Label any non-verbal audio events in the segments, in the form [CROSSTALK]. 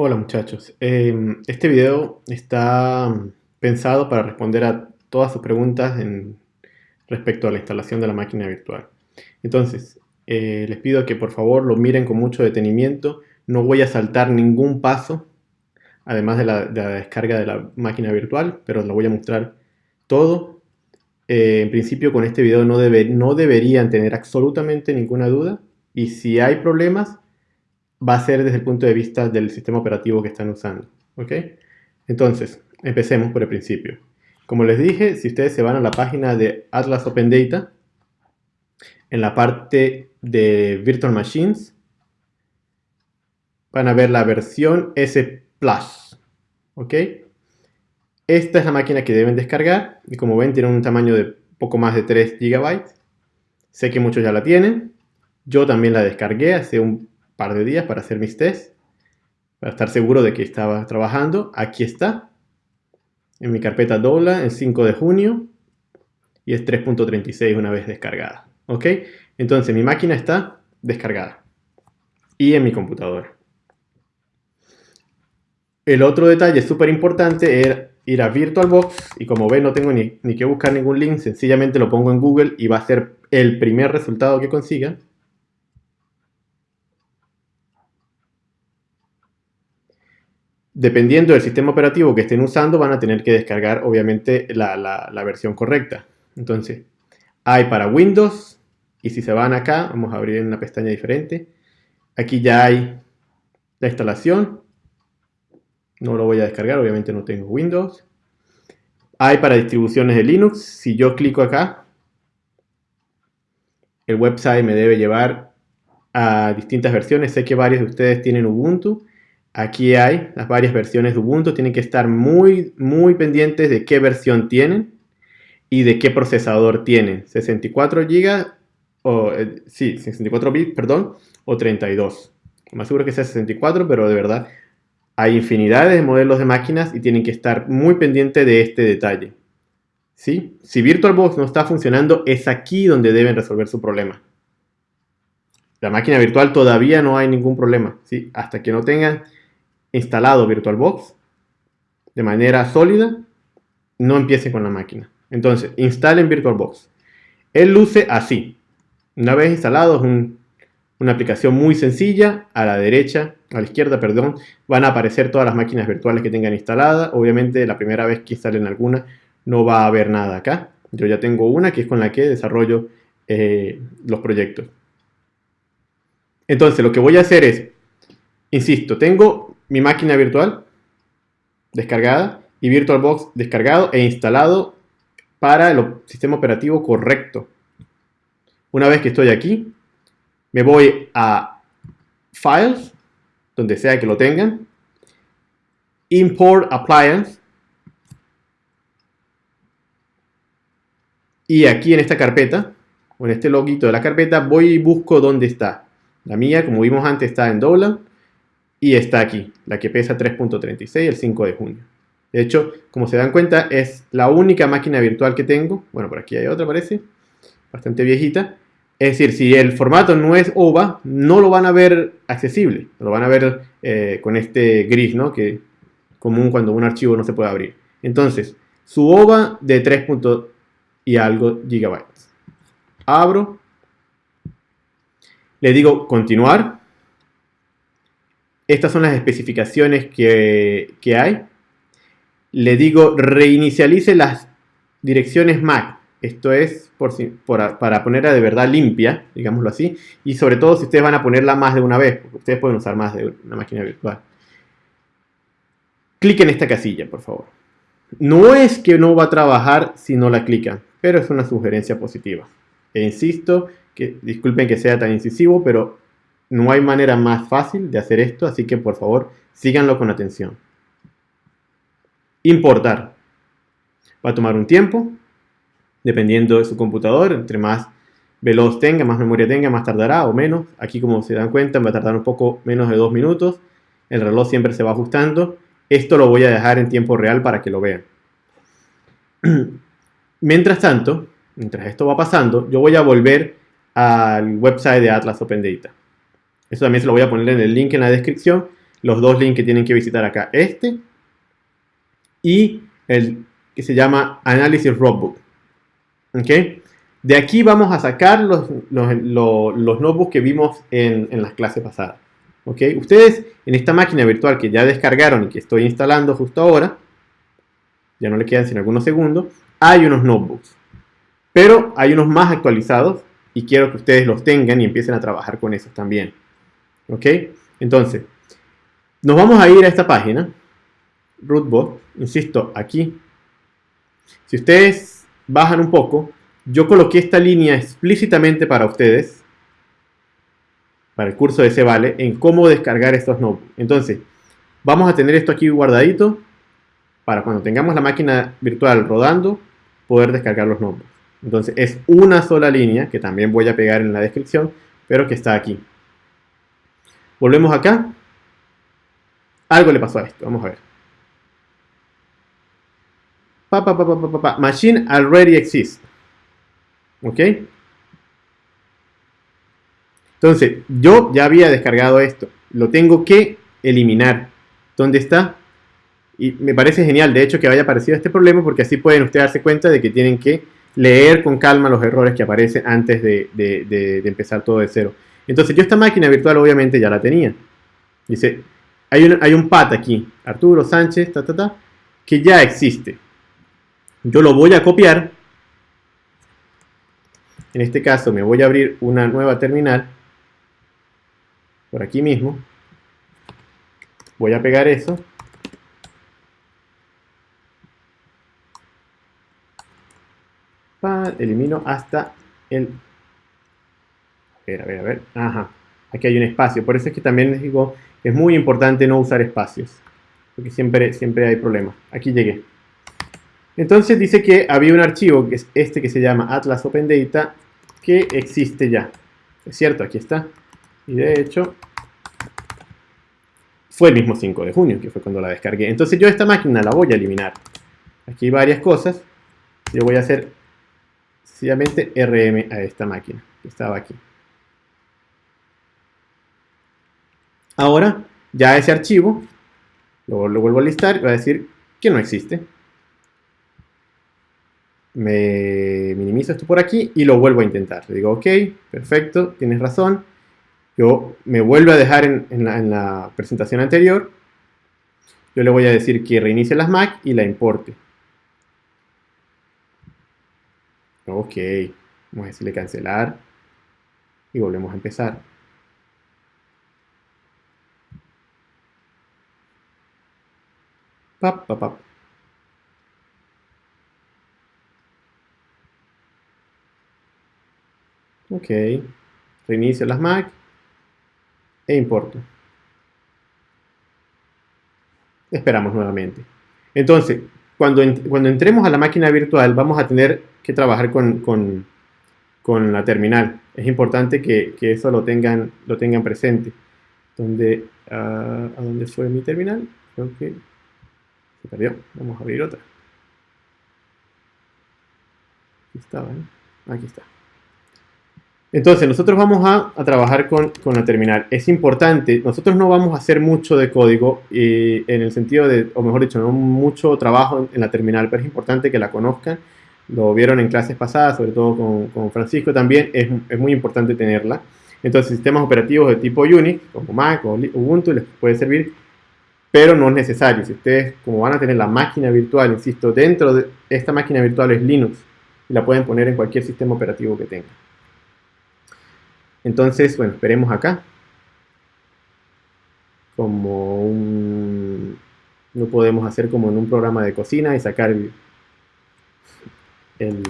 Hola muchachos, Em, este video está pensado para responder a todas sus preguntas en, respecto a la instalación de la máquina virtual. Entonces, eh, les pido que por favor lo miren con mucho detenimiento, no voy a saltar ningún paso, además de la, de la descarga de la máquina virtual, pero lo voy a mostrar todo. Eh, en principio con este video no, debe, no deberían tener absolutamente ninguna duda y si hay problemas va a ser desde el punto de vista del sistema operativo que están usando. ¿ok? Entonces, empecemos por el principio. Como les dije, si ustedes se van a la página de Atlas Open Data, en la parte de Virtual Machines, van a ver la versión S Plus. ¿ok? Esta es la máquina que deben descargar y como ven tiene un tamaño de poco más de 3 GB. Sé que muchos ya la tienen. Yo también la descargué hace un par de días para hacer mis tests, para estar seguro de que estaba trabajando. Aquí está, en mi carpeta Dola, el 5 de junio, y es 3.36 una vez descargada. ¿Ok? Entonces mi máquina está descargada y en mi computadora. El otro detalle súper importante es ir a VirtualBox y como ven no tengo ni, ni, que buscar ningún link, sencillamente lo pongo en Google y va a ser el primer resultado que consiga. Dependiendo del sistema operativo que estén usando, van a tener que descargar, obviamente, la, versión correcta. Entonces, hay para Windows, y si se van acá, vamos a abrir una pestaña diferente. Aquí ya hay la instalación. No lo voy a descargar, obviamente no tengo Windows. Hay para distribuciones de Linux. Si yo clico acá, el website me debe llevar a distintas versiones. Sé que varios de ustedes tienen Ubuntu. Aquí hay las varias versiones de Ubuntu. Tienen que estar muy, muy pendientes de qué versión tienen y de qué procesador tienen. 64 GB, o eh, sí, 64 bits, perdón, o 32. Más seguro que sea 64, pero de verdad hay infinidades de modelos de máquinas y tienen que estar muy pendientes de este detalle. ¿Sí? Si VirtualBox no está funcionando, es aquí donde deben resolver su problema. La máquina virtual todavía no hay ningún problema. ¿sí? Hasta que no tengan instalado VirtualBox de manera sólida, no empiece con la máquina. Entonces, instalen VirtualBox. Él luce así. Una vez instalado, es un, una aplicación muy sencilla. A la derecha, a la izquierda, perdón, van a aparecer todas las máquinas virtuales que tengan instaladas. Obviamente, la primera vez que instalen alguna, no va a haber nada acá. Yo ya tengo una que es con la que desarrollo eh, los proyectos. Entonces, lo que voy a hacer es, insisto, tengo mi máquina virtual descargada y VirtualBox descargado e instalado para el sistema operativo correcto. Una vez que estoy aquí, me voy a Files, donde sea que lo tengan, Import Appliance, y aquí en esta carpeta, o en este loguito de la carpeta, voy y busco dónde está. La mía, como vimos antes, está en Dolan y está aquí, la que pesa 3.36 el 5 de junio. De hecho, como se dan cuenta, es la única máquina virtual que tengo. Bueno, por aquí hay otra, parece. Bastante viejita. Es decir, si el formato no es OVA, no lo van a ver accesible. Lo van a ver eh, con este gris, ¿no? Que común cuando un archivo no se puede abrir. Entonces, su OVA de 3. y algo gigabytes. Abro. Le digo continuar. Estas son las especificaciones que, hay. Le digo reinicialice las direcciones MAC. Esto es por, para ponerla de verdad limpia, digámoslo así. Y sobre todo si ustedes van a ponerla más de una vez, porque ustedes pueden usar más de una máquina virtual. Cliquen en esta casilla, por favor. No es que no va a trabajar si no la clican, pero es una sugerencia positiva. E insisto, que disculpen que sea tan incisivo, pero no hay manera más fácil de hacer esto, así que por favor síganlo con atención. Importar. Va a tomar un tiempo, dependiendo de su computador, entre más veloz tenga, más memoria tenga, más tardará o menos. Aquí como se dan cuenta va a tardar un poco menos de dos minutos. El reloj siempre se va ajustando. Esto lo voy a dejar en tiempo real para que lo vean. [CLEARS THROAT] Mientras tanto, mientras esto va pasando, yo voy a volver al website de Atlas Open Data. Eso también se lo voy a poner en el link en la descripción los dos links que tienen que visitar acá. Este y el que se llama Analysis Roadbook. ¿Ok? De aquí vamos a sacar los, los, notebooks que vimos en, en las clases pasadas. ¿Ok? Ustedes en esta máquina virtual que ya descargaron y que estoy instalando justo ahora, ya no le quedan sino algunos segundos, hay unos notebooks. Pero hay unos más actualizados y quiero que ustedes los tengan y empiecen a trabajar con esos también. ¿Ok? Entonces, nos vamos a ir a esta página, rootbot, insisto, aquí. Si ustedes bajan un poco, yo coloqué esta línea explícitamente para ustedes, para el curso de ese vale, en cómo descargar estos notebooks. Entonces, vamos a tener esto aquí guardadito para cuando tengamos la máquina virtual rodando, poder descargar los notebooks. Entonces, es una sola línea, que también voy a pegar en la descripción, pero que está aquí. Volvemos acá. Algo le pasó a esto, vamos a ver. Machine already exists. ¿Ok? Entonces, yo ya había descargado esto. Lo tengo que eliminar. ¿Dónde está? Y me parece genial, de hecho, que haya aparecido este problema porque así pueden ustedes darse cuenta de que tienen que leer con calma los errores que aparecen antes de, empezar todo de cero. Entonces, yo esta máquina virtual obviamente ya la tenía. Dice, hay un, hay un pat aquí, Arturo Sánchez, ta, ta, ta, que ya existe. Yo lo voy a copiar. En este caso me voy a abrir una nueva terminal. Por aquí mismo. Voy a pegar eso. elimino hasta el... Ver, a ver, a ver. Ajá. Aquí hay un espacio. Por eso es que también les digo, es muy importante no usar espacios. Porque siempre, siempre hay problemas. Aquí llegué. Entonces dice que había un archivo, que es este que se llama Atlas Open Data, que existe ya. Es cierto, aquí está. Y de hecho, fue el mismo 5 de junio, que fue cuando la descargué. Entonces yo esta máquina la voy a eliminar. Aquí hay varias cosas. Yo voy a hacer sencillamente RM a esta máquina, que estaba aquí. Ahora, ya ese archivo, lo, lo vuelvo a listar va a decir que no existe me minimizo esto por aquí y lo vuelvo a intentar. Le digo, ok, perfecto, tienes razón. Yo me vuelvo a dejar en, la, presentación anterior. Yo le voy a decir que reinicie las Mac y la importe. Ok, vamos a decirle cancelar y volvemos a empezar. Pap, pap, pap. Ok. Reinicio las Mac e importo. Esperamos nuevamente. Entonces, cuando, cuando entremos a la máquina virtual, vamos a tener que trabajar con, la terminal. Es importante que, eso lo tengan, lo tengan presente. ¿Dónde, ah, ¿A dónde fue mi terminal? Creo que se perdió. Vamos a abrir otra. Aquí estaba, Aquí está. Entonces, nosotros vamos a, trabajar con, la terminal. Es importante, nosotros no vamos a hacer mucho de código en el sentido de, o mejor dicho, no mucho trabajo en, la terminal, pero es importante que la conozcan. Lo vieron en clases pasadas, sobre todo con, Francisco también, es, muy importante tenerla. Entonces, sistemas operativos de tipo Unix, como Mac o Ubuntu, les puede servir, pero no es necesario. Si ustedes, como van a tener la máquina virtual, insisto, dentro de esta máquina virtual es Linux, y la pueden poner en cualquier sistema operativo que tengan. Entonces, bueno, esperemos acá. Como un... No podemos hacer como en un programa de cocina y sacar el, el,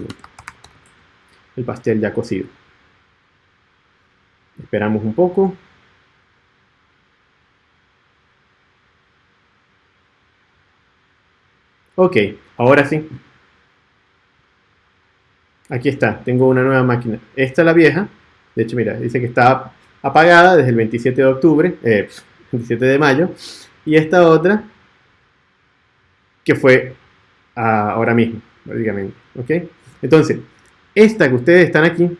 el pastel ya cocido. Esperamos un poco. Ok, ahora sí. Aquí está, tengo una nueva máquina. Esta es la vieja. De hecho, mira, dice que está apagada desde el 27 de octubre, 27 eh, de mayo. Y esta otra, que fue ahora mismo, prácticamente. ¿Ok? Entonces, esta que ustedes están aquí,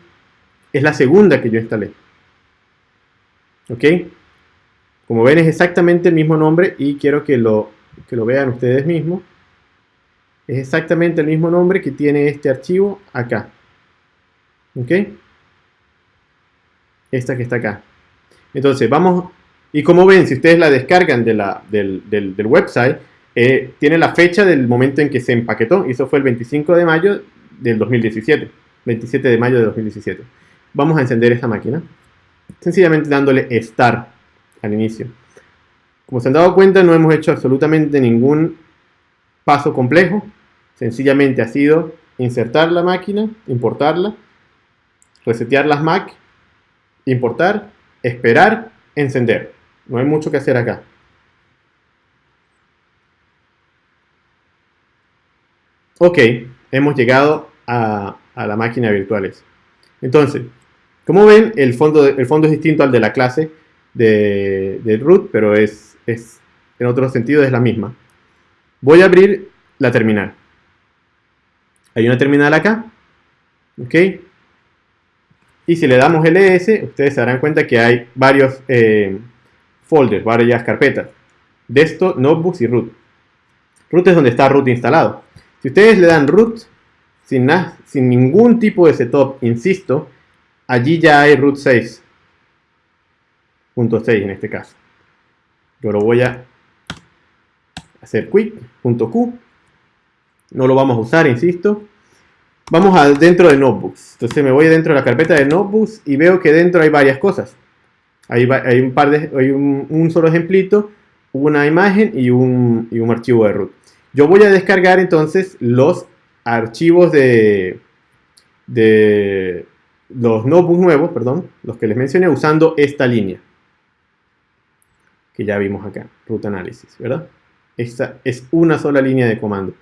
es la segunda que yo instalé. ¿Ok? Como ven es exactamente el mismo nombre y quiero que lo, que lo vean ustedes mismos. Es exactamente el mismo nombre que tiene este archivo acá. ¿Ok? Esta que está acá. Entonces vamos, y como ven, si ustedes la descargan de la, del, del, website, eh, tiene la fecha del momento en que se empaquetó, y eso fue el 25 de mayo del 2017. 27 de mayo de 2017. Vamos a encender esta máquina, sencillamente dándole Start al inicio. Como se han dado cuenta, no hemos hecho absolutamente ningún paso complejo. Sencillamente ha sido insertar la máquina, importarla, resetear las Mac, importar, esperar, encender. No hay mucho que hacer acá. Ok, hemos llegado a, la máquina virtuales. Entonces, como ven, el fondo, el fondo es distinto al de la clase de, root, pero es, es, en otro sentido es la misma. Voy a abrir la terminal. Hay una terminal acá. ¿Ok? Y si le damos ls, ustedes se darán cuenta que hay varios eh, folders, varias carpetas. Desktop, Notebooks y Root. Root es donde está Root instalado. Si ustedes le dan Root, sin, sin ningún tipo de setup, insisto, allí ya hay Root 6. 6 en este caso. Yo lo voy a hacer quick.q. No lo vamos a usar, insisto. Vamos a dentro de Notebooks. Entonces me voy dentro de la carpeta de Notebooks y veo que dentro hay varias cosas. Hay, hay un par de, hay un, solo ejemplito, una imagen y un, y un archivo de root. Yo voy a descargar entonces los archivos de, de los notebooks nuevos, perdón, los que les mencioné usando esta línea que ya vimos acá, root analysis, ¿verdad? Esta es una sola línea de comando.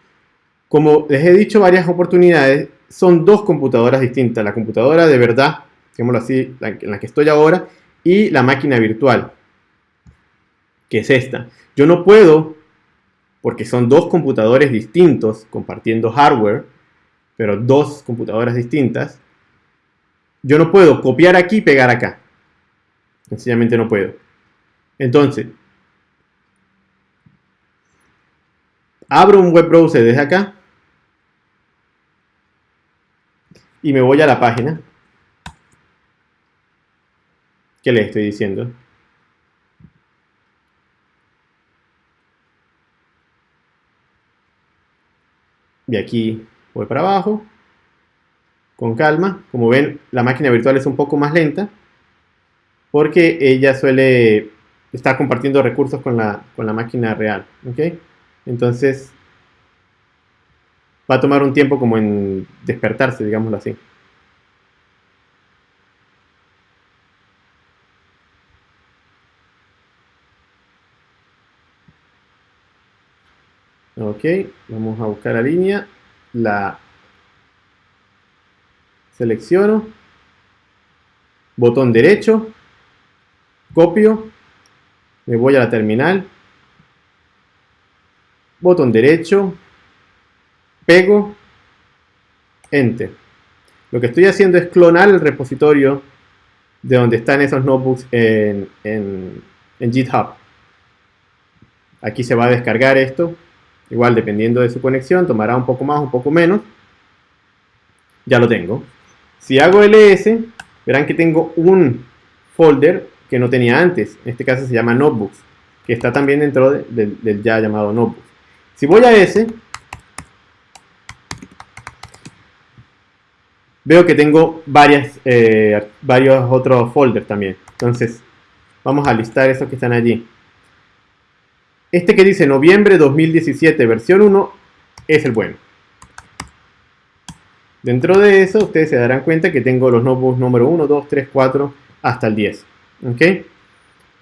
Como les he dicho varias oportunidades, son dos computadoras distintas. La computadora de verdad, digámoslo así, en la que estoy ahora, y la máquina virtual, que es esta. Yo no puedo, porque son dos computadores distintos, compartiendo hardware, pero dos computadoras distintas, yo no puedo copiar aquí y pegar acá. Sencillamente no puedo. Entonces, abro un web browser desde acá y me voy a la página que le estoy diciendo. Y aquí voy para abajo, con calma. Como ven, la máquina virtual es un poco más lenta, porque ella suele está compartiendo recursos con la, con la máquina real. ¿ok? Entonces, va a tomar un tiempo como en despertarse, digámoslo así. Ok, vamos a buscar la línea, la selecciono, botón derecho, copio. Me voy a la terminal, botón derecho, pego, enter. Lo que estoy haciendo es clonar el repositorio de donde están esos notebooks en, en, GitHub. Aquí se va a descargar esto. Igual dependiendo de su conexión, tomará un poco más, un poco menos. Ya lo tengo. Si hago ls, verán que tengo un folder que no tenía antes. En este caso se llama Notebooks, que está también dentro del ya llamado Notebooks. Si voy a ese, veo que tengo varias, eh, varios otros folders también. Entonces, vamos a listar esos que están allí. Este que dice noviembre 2017 versión 1 es el bueno. Dentro de eso, ustedes se darán cuenta que tengo los notebooks número 1, 2, 3, 4 hasta el 10. ¿Ok?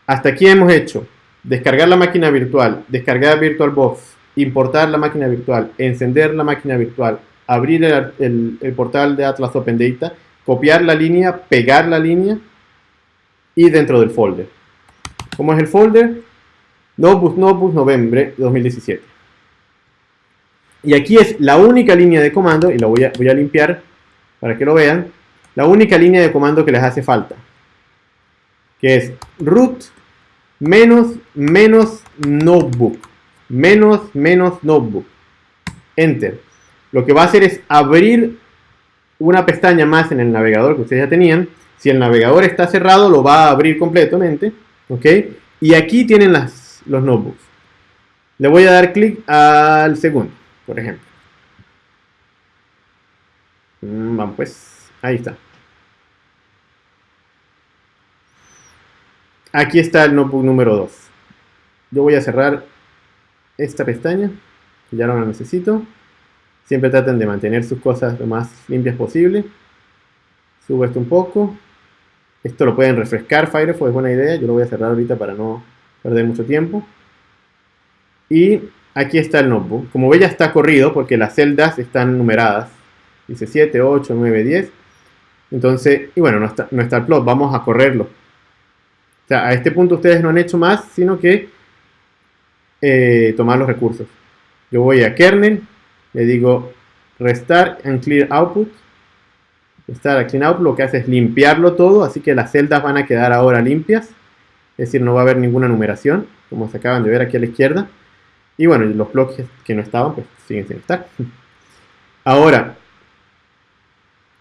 Hasta aquí hemos hecho descargar la máquina virtual, descargar VirtualBox, importar la máquina virtual, encender la máquina virtual, abrir el, portal de Atlas Open Data, copiar la línea, pegar la línea y dentro del folder. ¿Cómo es el folder? Notebooks, Notebooks, noviembre 2017. Y aquí es la única línea de comando, y lo voy a, voy a limpiar para que lo vean, la única línea de comando que les hace falta que es root menos, menos notebook, menos, menos notebook, enter. Lo que va a hacer es abrir una pestaña más en el navegador que ustedes ya tenían. Si el navegador está cerrado, lo va a abrir completamente, ¿ok? Y aquí tienen las, los notebooks. Le voy a dar clic al segundo, por ejemplo. Mm, vamos pues, ahí está. Aquí está el notebook número 2. Yo voy a cerrar esta pestaña, ya no la necesito. Siempre traten de mantener sus cosas lo más limpias posible. Subo esto un poco. Esto lo pueden refrescar Firefox, es buena idea. Yo lo voy a cerrar ahorita para no perder mucho tiempo. Y aquí está el notebook. Como ve ya está corrido porque las celdas están numeradas. Dice 7, 8, 9, 10. Entonces, y bueno, no está, el plot, vamos a correrlo. O sea, a este punto ustedes no han hecho más, sino que eh, tomar los recursos. Yo voy a kernel, le digo restart and clear output. Restart and clear output lo que hace es limpiarlo todo, así que las celdas van a quedar ahora limpias. Es decir, no va a haber ninguna numeración, como se acaban de ver aquí a la izquierda. Y bueno, los bloques que no estaban, pues siguen sin estar. [LAUGHS] Ahora,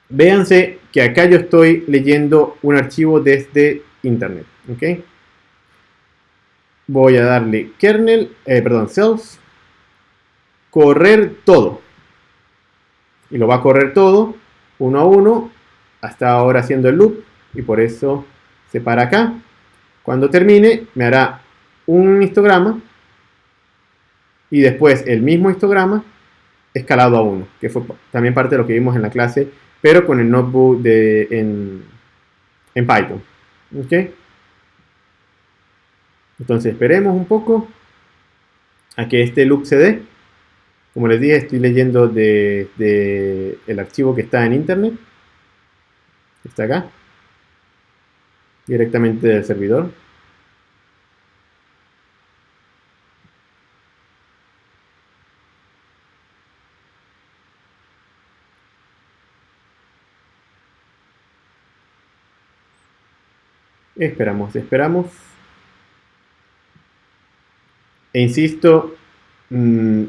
véanse que acá yo estoy leyendo un archivo desde internet. ¿ok? Voy a darle kernel, eh, perdón, cells, correr todo. Y lo va a correr todo, uno a uno, hasta ahora haciendo el loop, y por eso se para acá. Cuando termine, me hará un histograma, y después el mismo histograma escalado a 1, que fue también parte de lo que vimos en la clase, pero con el notebook de, en, en Python. ¿ok? Entonces esperemos un poco a que este loop se dé. Como les dije, estoy leyendo de, el archivo que está en internet. Está acá. Directamente del servidor. Esperamos, esperamos. E insisto, mm,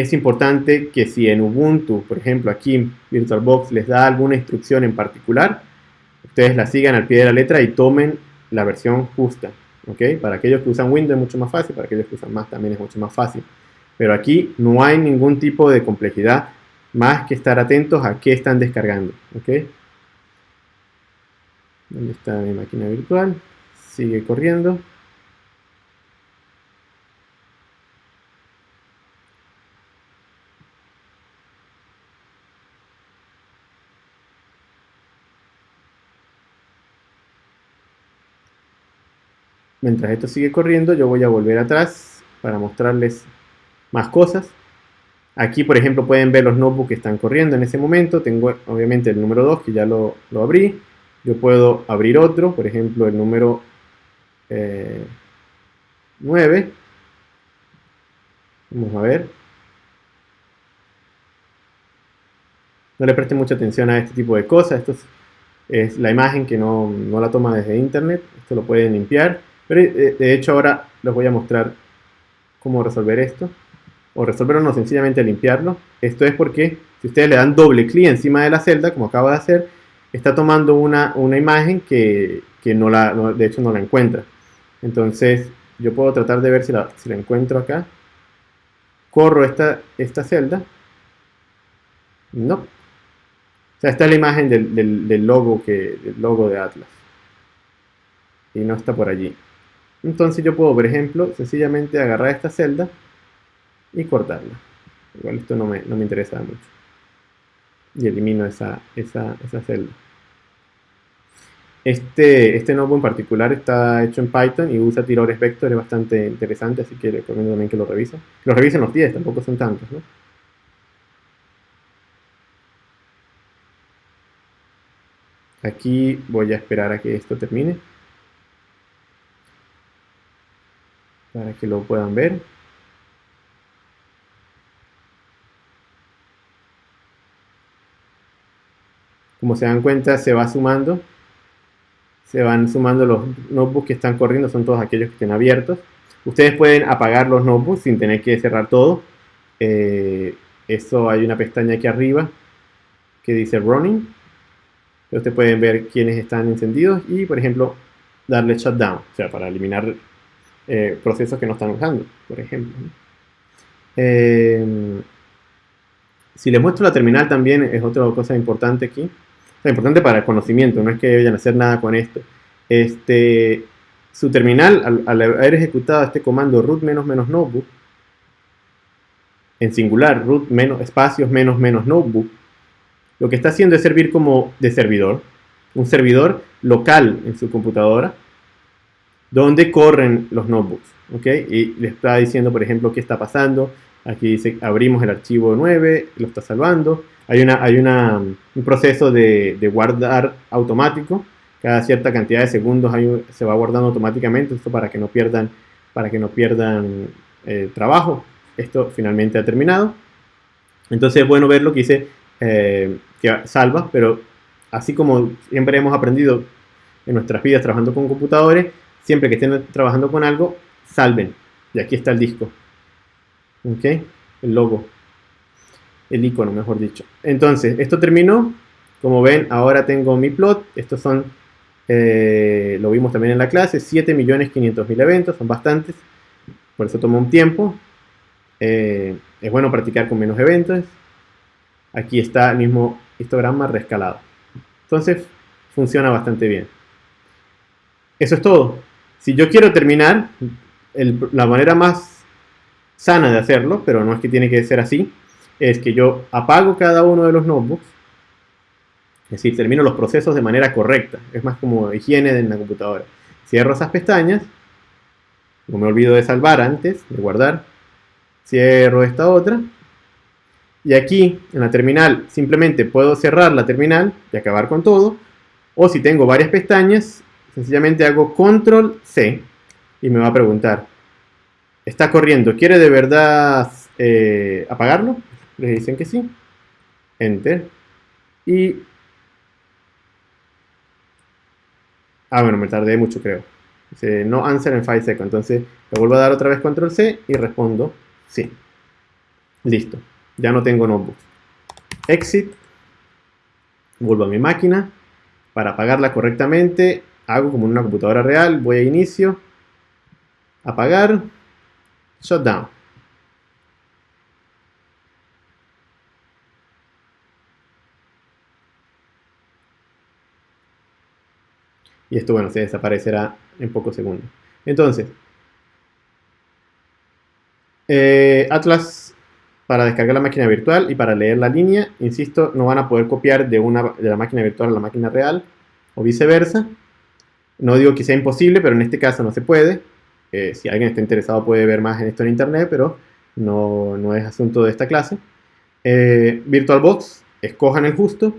es importante que si en Ubuntu, por ejemplo, aquí VirtualBox les da alguna instrucción en particular, ustedes la sigan al pie de la letra y tomen la versión justa. Para aquellos que usan Windows es mucho más fácil, para aquellos que usan Mac también es mucho más fácil. Pero aquí no hay ningún tipo de complejidad más que estar atentos a qué están descargando. ¿ok? ¿Dónde está mi máquina virtual? Sigue corriendo. Mientras esto sigue corriendo, yo voy a volver atrás para mostrarles más cosas. Aquí, por ejemplo, pueden ver los notebooks que están corriendo en ese momento. Tengo, obviamente, el número 2, que ya lo, abrí. Yo puedo abrir otro, por ejemplo, el número 9. Eh, Vamos a ver. No le presten mucha atención a este tipo de cosas. Esto es, la imagen que no, no la toma desde internet. Esto lo pueden limpiar. Pero eh, de hecho ahora les voy a mostrar cómo resolver esto. O resolverlo no, sencillamente limpiarlo. Esto es porque si ustedes le dan doble clic encima de la celda, como acabo de hacer, está tomando una, imagen que, no la, de hecho no la encuentra. Entonces yo puedo tratar de ver si la, si la encuentro acá. Corro esta, esta celda. No. O sea, esta es la imagen del, logo que, del logo de Atlas. Y no está por allí. Entonces yo puedo, por ejemplo, sencillamente agarrar esta celda y cortarla. Igual esto no me, interesa mucho. Y elimino esa, esa, celda. Este, este nodo en particular está hecho en Python y usa tiradores vector, es bastante interesante, así que recomiendo también que lo revisen. Lo revisen los 10, tampoco son tantos, ¿no? Aquí voy a esperar a que esto termine. Para que lo puedan ver. Como se dan cuenta, se va sumando. se van sumando los notebooks que están corriendo, son todos aquellos que estén abiertos. Ustedes pueden apagar los notebooks sin tener que cerrar todo. Eh, eso hay una pestaña aquí arriba que dice Running. Ustedes pueden ver quiénes están encendidos y, por ejemplo, darle Shutdown, o sea, para eliminar eh, procesos que no están usando, por ejemplo. Eh, si les muestro la terminal también es otra cosa importante aquí. Es importante para el conocimiento, no es que vayan a hacer nada con esto. Este, su terminal, al, haber ejecutado este comando root menos menos notebook, en singular, root menos espacios menos menos notebook, lo que está haciendo es servir como de servidor, un servidor local en su computadora, donde corren los notebooks, ¿ok? Y le está diciendo, por ejemplo, qué está pasando. Aquí dice, abrimos el archivo 9, lo está salvando. Hay, una, hay una, un proceso de, de, guardar automático. Cada cierta cantidad de segundos se va guardando automáticamente. Esto para que no pierdan, para que no pierdan eh, trabajo. Esto finalmente ha terminado. Entonces es bueno ver lo que dice eh, que salva, pero así como siempre hemos aprendido en nuestras vidas trabajando con computadores, siempre que estén trabajando con algo, salven. Y aquí está el disco. ¿Ok? El logo el icono, mejor dicho. Entonces, esto terminó. Como ven, ahora tengo mi plot. Estos son, eh, lo vimos también en la clase, 7.500.000 eventos, son bastantes. Por eso tomó un tiempo. Eh, es bueno practicar con menos eventos. Aquí está el mismo histograma rescalado. Entonces, funciona bastante bien. Eso es todo. Si yo quiero terminar, la manera más sana de hacerlo, pero no es que tiene que ser así, es que yo apago cada uno de los notebooks, es decir, termino los procesos de manera correcta, es más como higiene en la computadora. Cierro esas pestañas, no me olvido de salvar antes, de guardar, cierro esta otra, y aquí en la terminal simplemente puedo cerrar la terminal y acabar con todo, o si tengo varias pestañas, sencillamente hago control C y me va a preguntar, ¿está corriendo? ¿Quiere de verdad eh, apagarlo? les dicen que sí, enter, y... Ah, bueno, me tardé mucho creo. Dice, no answer en 5 seconds, entonces le vuelvo a dar otra vez control C y respondo sí. Listo, ya no tengo notebook. Exit, vuelvo a mi máquina, para apagarla correctamente, hago como en una computadora real, voy a inicio, apagar, shutdown. Y esto, bueno, se desaparecerá en pocos segundos. Entonces, eh, Atlas para descargar la máquina virtual y para leer la línea, insisto, no van a poder copiar de, una, de la máquina virtual a la máquina real o viceversa. No digo que sea imposible, pero en este caso no se puede. Eh, si alguien está interesado puede ver más en esto en internet, pero no, no es asunto de esta clase. Eh, VirtualBox, escojan el justo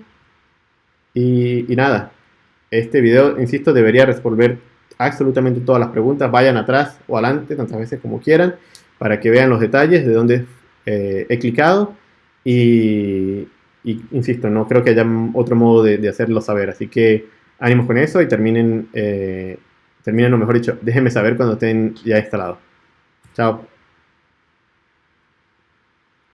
y, nada, este video, insisto, debería resolver absolutamente todas las preguntas. Vayan atrás o adelante, tantas veces como quieran, para que vean los detalles de dónde eh, he clicado. Y, insisto, no creo que haya otro modo de, hacerlo saber. Así que ánimos con eso y terminen, eh, terminen, o mejor dicho, déjenme saber cuando estén ya instalados. Chao.